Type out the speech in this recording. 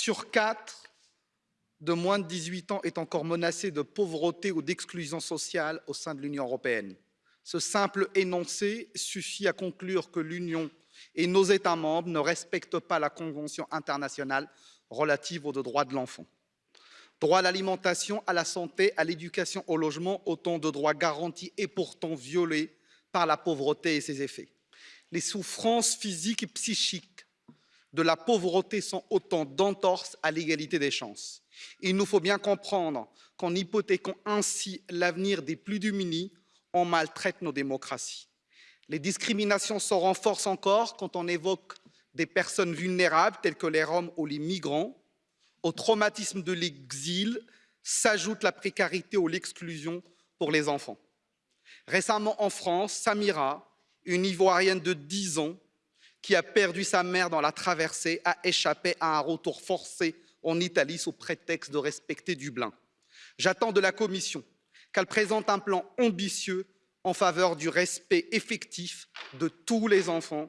sur 4 de moins de 18 ans est encore menacé de pauvreté ou d'exclusion sociale au sein de l'Union européenne. Ce simple énoncé suffit à conclure que l'Union et nos États membres ne respectent pas la Convention internationale relative aux droits de l'enfant. Droit à l'alimentation, à la santé, à l'éducation, au logement, autant de droits garantis et pourtant violés par la pauvreté et ses effets. Les souffrances physiques et psychiques de la pauvreté sont autant d'entorses à l'égalité des chances. Il nous faut bien comprendre qu'en hypothéquant ainsi l'avenir des plus démunis, on maltraite nos démocraties. Les discriminations se renforcent encore quand on évoque des personnes vulnérables telles que les Roms ou les migrants. Au traumatisme de l'exil s'ajoute la précarité ou l'exclusion pour les enfants. Récemment en France, Samira, une Ivoirienne de 10 ans, qui a perdu sa mère dans la traversée, a échappé à un retour forcé en Italie sous prétexte de respecter Dublin. J'attends de la Commission qu'elle présente un plan ambitieux en faveur du respect effectif de tous les enfants